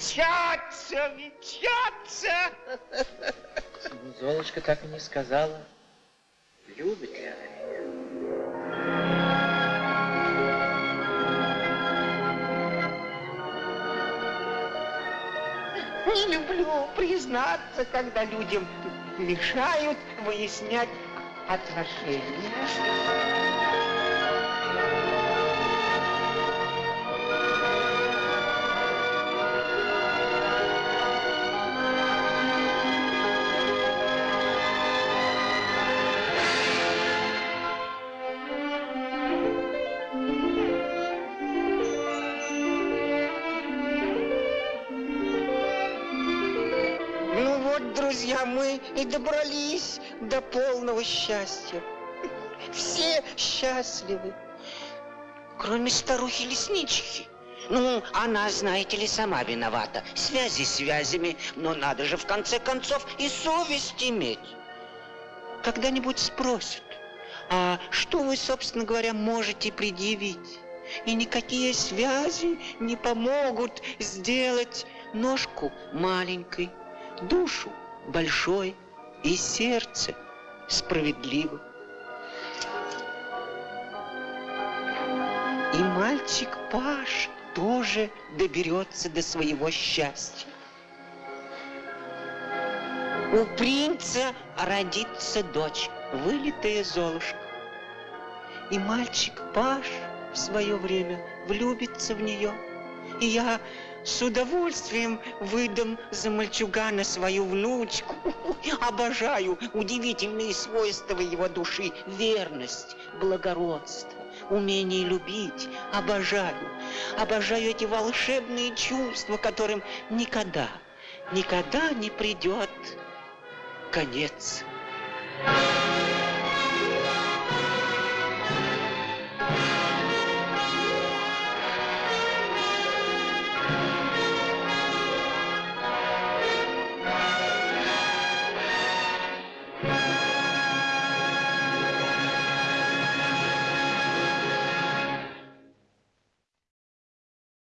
Венчаться, венчаться! Золушка так и не сказала, любит ли она меня. Не люблю признаться, когда людям мешают выяснять отношения. И добрались до полного счастья. Все счастливы, кроме старухи-леснички. Ну, она, знаете ли, сама виновата. Связи связями, но надо же в конце концов и совесть иметь. Когда-нибудь спросят, а что вы, собственно говоря, можете предъявить? И никакие связи не помогут сделать ножку маленькой, душу большой и сердце справедливым. И мальчик Паш тоже доберется до своего счастья. У принца родится дочь, вылитая Золушка. И мальчик Паш в свое время влюбится в нее, И я с удовольствием выдам за мальчугана свою внучку. Обожаю удивительные свойства его души. Верность, благородство, умение любить. Обожаю. Обожаю эти волшебные чувства, которым никогда, никогда не придет конец. Thank you.